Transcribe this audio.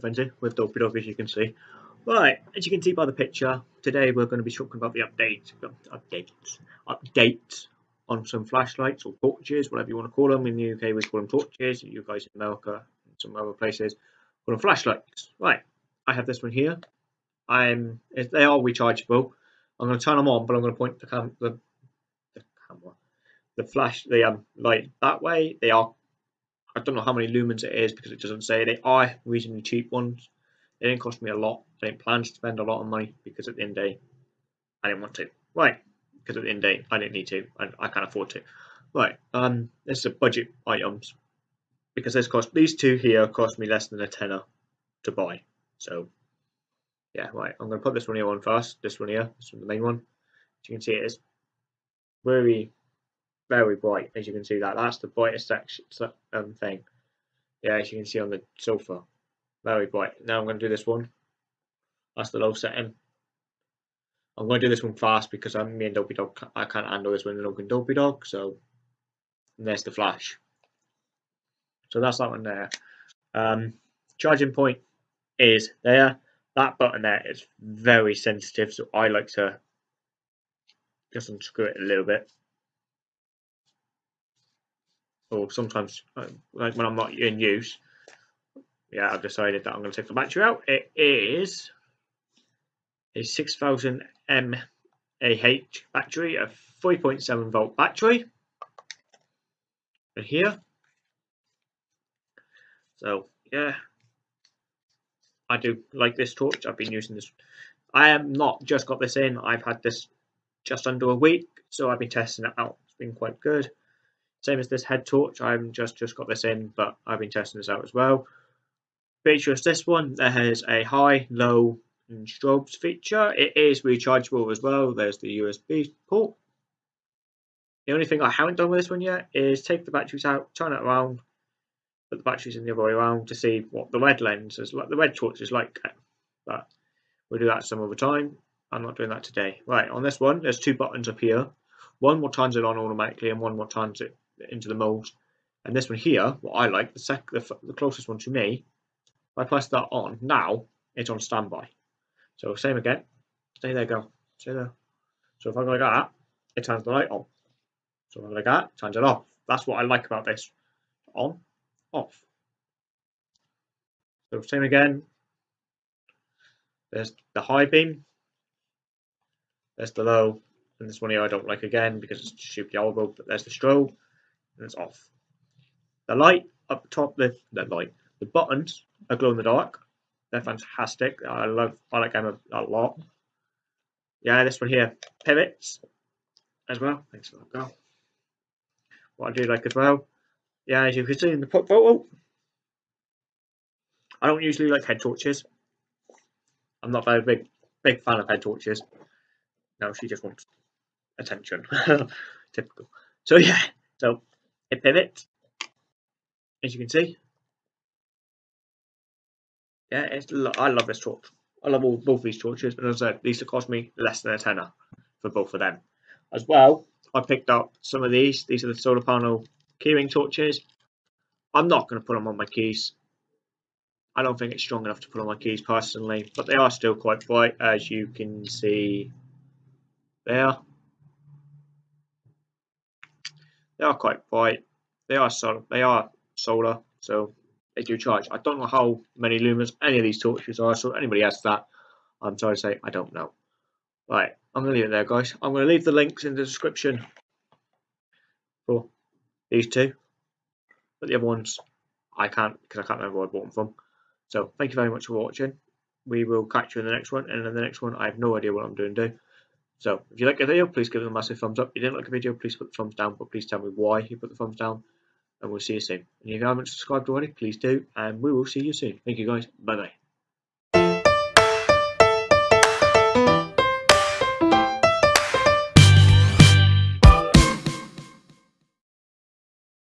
Frenzy with Dopey Dog as you can see. Right, as you can see by the picture, today we're going to be talking about the update, updates, updates on some flashlights or torches, whatever you want to call them. In the UK we call them torches, you guys in America and some other places call them flashlights. Right, I have this one here. I'm, they are rechargeable. I'm going to turn them on, but I'm going to point the, cam the, the camera, the flash, the um, light that way. They are I don't know how many lumens it is because it doesn't say. They are reasonably cheap ones. They didn't cost me a lot. I didn't plan to spend a lot of money because at the end of the day, I didn't want to. Right, because at the end of the day, I didn't need to. and I can't afford to. Right, um, this is a budget items because this cost these two here cost me less than a tenner to buy. So, yeah, right. I'm going to put this one here on first. This one here, this one the main one. As you can see, it is very very bright as you can see that. That's the brightest section um, thing. Yeah as you can see on the sofa. Very bright. Now I'm going to do this one. That's the low setting. I'm going to do this one fast because I'm me and Dopey Dog I can't handle this one and Dopey Dog so there's the flash. So that's that one there. Um, charging point is there. That button there is very sensitive so I like to just unscrew it a little bit or sometimes like when I'm not in use. Yeah, I've decided that I'm going to take the battery out. It is a 6000 mAh battery, a 3.7 volt battery. And here. So, yeah. I do like this torch. I've been using this. I am not just got this in. I've had this just under a week. So I've been testing it out. It's been quite good. Same as this head torch, I've just just got this in, but I've been testing this out as well. Feature is this one. There has a high, low, and strobes feature. It is rechargeable as well. There's the USB port. The only thing I haven't done with this one yet is take the batteries out, turn it around, put the batteries in the other way around to see what the red lens is like. The red torch is like, but we'll do that some other time. I'm not doing that today. Right, on this one, there's two buttons up here. One will turns it on automatically and one will turns it into the mold. And this one here, what I like, the, sec the, the closest one to me, if I press that on, now it's on standby. So same again, stay there, go, stay there. So if I go like that, it turns the light on. So if I go like that, it turns it off. That's what I like about this. On, off. So same again. There's the high beam. There's the low. And this one here I don't like again because it's stupid bulb, but there's the strobe and it's off. The light up top, the, the light, the buttons are glow in the dark. They're fantastic. I love, I like them a, a lot. Yeah, this one here, pivots as well. Thanks for that, girl. What I do like as well, yeah, as you can see in the pop photo, I don't usually like head torches. I'm not very big, big fan of head torches. No, she just wants attention. Typical. So yeah, so it pivots, as you can see. Yeah, it's, I love this torch. I love all both these torches, but as I said, these cost me less than a tenner for both of them. As well, I picked up some of these. These are the solar panel keyring torches. I'm not going to put them on my keys. I don't think it's strong enough to put on my keys personally, but they are still quite bright, as you can see there. They are quite bright. They are solar. They are solar, so they do charge. I don't know how many lumens any of these torches are. So anybody has that, I'm sorry to say I don't know. Right, I'm gonna leave it there, guys. I'm gonna leave the links in the description for these two, but the other ones I can't because I can't remember where I bought them from. So thank you very much for watching. We will catch you in the next one, and in the next one I have no idea what I'm doing. Do so if you like the video, please give it a massive thumbs up. If you didn't like the video, please put the thumbs down, but please tell me why you put the thumbs down. And we'll see you soon. And if you haven't subscribed already, please do. And we will see you soon. Thank you guys. Bye bye.